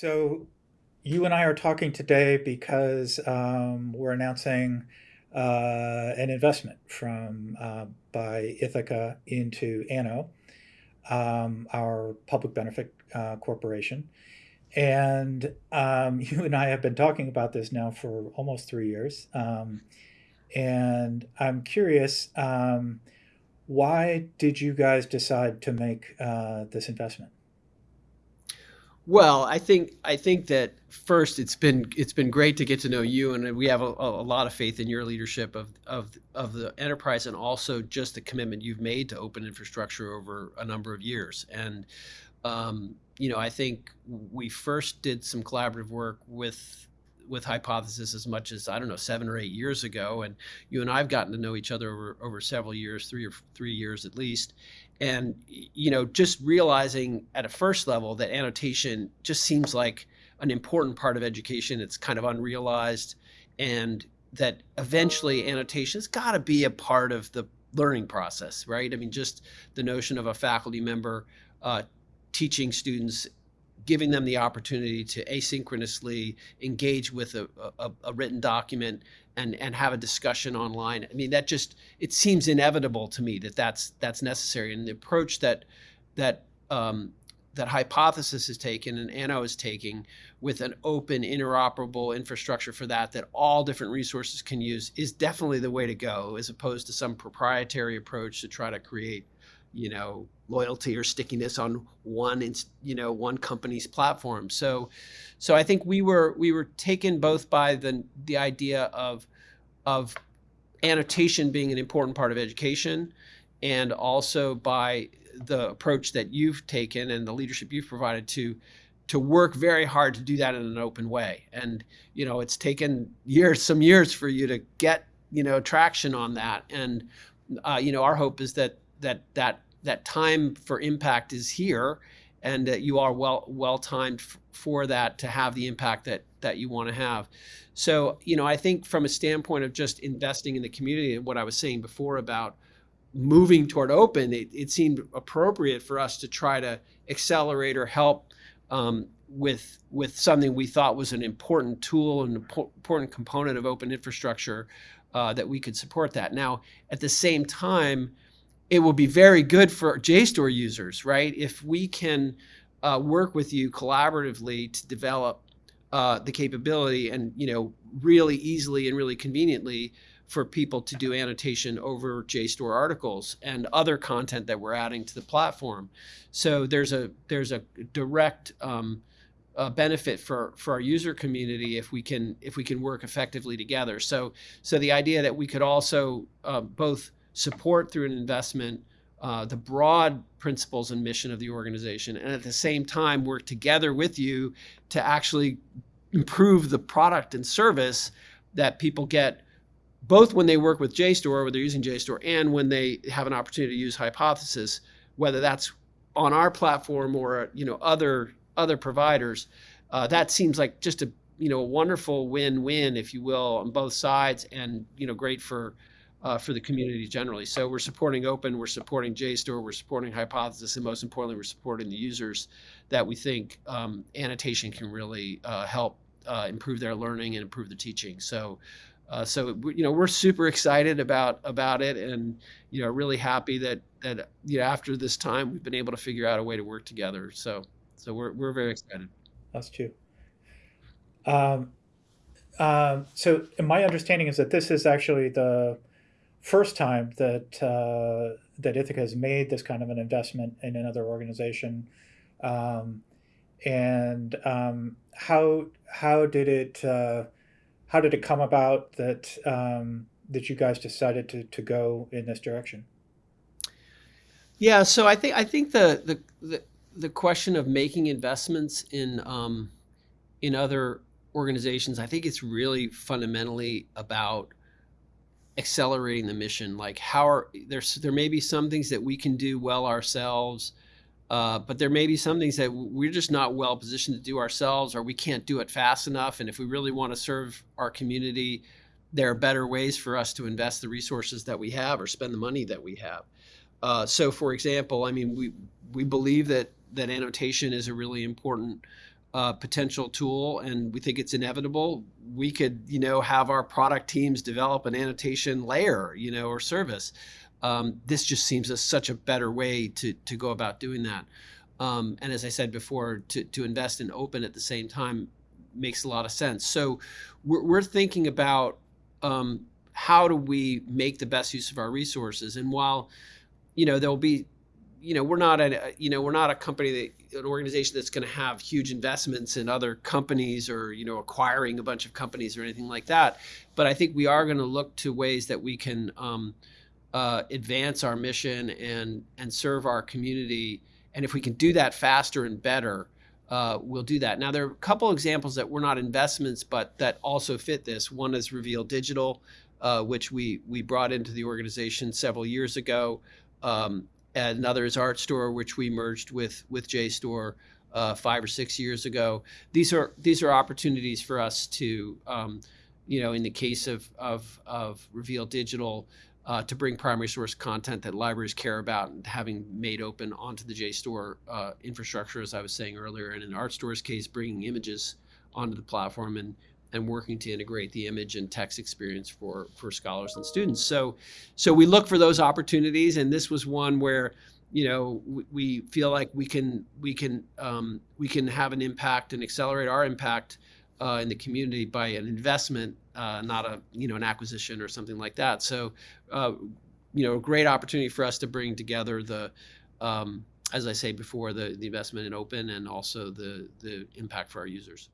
So you and I are talking today because um, we're announcing uh, an investment from uh, by Ithaka into Anno, um, our public benefit uh, corporation. And um, you and I have been talking about this now for almost three years. Um, and I'm curious, um, why did you guys decide to make uh, this investment? Well, I think I think that first it's been it's been great to get to know you, and we have a, a lot of faith in your leadership of of of the enterprise, and also just the commitment you've made to open infrastructure over a number of years. And um, you know, I think we first did some collaborative work with with hypothesis as much as I don't know seven or eight years ago, and you and I've gotten to know each other over over several years, three or three years at least, and you know just realizing at a first level that annotation just seems like an important part of education. It's kind of unrealized, and that eventually annotation's got to be a part of the learning process, right? I mean, just the notion of a faculty member uh, teaching students giving them the opportunity to asynchronously engage with a, a, a, written document and, and have a discussion online. I mean, that just, it seems inevitable to me that that's, that's necessary. And the approach that, that, um, that Hypothesis is taken and Anno is taking with an open, interoperable infrastructure for that, that all different resources can use is definitely the way to go as opposed to some proprietary approach to try to create you know loyalty or stickiness on one you know one company's platform. So so i think we were we were taken both by the the idea of of annotation being an important part of education and also by the approach that you've taken and the leadership you've provided to to work very hard to do that in an open way. And you know it's taken years some years for you to get you know traction on that. And uh, you know our hope is that that that that time for impact is here and that you are well well timed for that to have the impact that that you want to have. So you know i think from a standpoint of just investing in the community and what i was saying before about moving toward open it, it seemed appropriate for us to try to accelerate or help um, with with something we thought was an important tool and important component of open infrastructure uh, that we could support that. Now at the same time it will be very good for JSTOR users, right? If we can uh, work with you collaboratively to develop uh, the capability and, you know, really easily and really conveniently for people to do annotation over JSTOR articles and other content that we're adding to the platform. So there's a there's a direct um, uh, benefit for for our user community if we can if we can work effectively together. So so the idea that we could also uh, both support through an investment uh, the broad principles and mission of the organization, and at the same time work together with you to actually improve the product and service that people get both when they work with JSTOR, whether they're using JSTOR, and when they have an opportunity to use Hypothesis, whether that's on our platform or you know other other providers. Uh, that seems like just a you know a wonderful win-win, if you will, on both sides, and you know great for uh, for the community generally. So we're supporting open, we're supporting JSTOR, we're supporting Hypothesis, and most importantly, we're supporting the users that we think um, annotation can really uh, help uh, improve their learning and improve the teaching. So, uh, so you know, we're super excited about about it, and you know, really happy that that you know after this time we've been able to figure out a way to work together. So, so we're we're very excited. That's true. Um, um, so my understanding is that this is actually the first time that uh, that Ithaka has made this kind of an investment in another organization, um, and um, how how did it uh, how did it come about that um, that you guys decided to to go in this direction? Yeah, so I think I think the the the, the question of making investments in um, in other organizations, I think it's really fundamentally about accelerating the mission? Like how are there's there may be some things that we can do well ourselves uh, but there may be some things that we're just not well positioned to do ourselves or we can't do it fast enough and if we really want to serve our community there are better ways for us to invest the resources that we have or spend the money that we have. Uh, so for example i mean we we believe that that annotation is a really important uh, potential tool, and we think it's inevitable. We could, you know, have our product teams develop an annotation layer, you know, or service. Um, this just seems a, such a better way to to go about doing that. Um, and as I said before, to to invest in open at the same time makes a lot of sense. So we're, we're thinking about um, how do we make the best use of our resources, and while you know there'll be you know we're not a you know we're not a company that an organization that's going to have huge investments in other companies or you know acquiring a bunch of companies or anything like that. But i think we are going to look to ways that we can um, uh, advance our mission and and serve our community. And if we can do that faster and better uh, we'll do that. Now there are a couple examples that were not investments but that also fit this. One is reveal digital uh, which we we brought into the organization several years ago. Um, another is Artstor, which we merged with with JSTOR uh, five or six years ago. These are these are opportunities for us to, um, you know, in the case of of, of Reveal Digital, uh, to bring primary source content that libraries care about and having made open onto the JSTOR uh, infrastructure, as I was saying earlier, and in Artstor's case, bringing images onto the platform and and working to integrate the image and text experience for for scholars and students. So so we look for those opportunities, and this was one where you know we, we feel like we can we can um, we can have an impact and accelerate our impact uh, in the community by an investment, uh, not a you know an acquisition or something like that. So uh, you know a great opportunity for us to bring together the um, as I say before, the, the investment in open and also the, the impact for our users.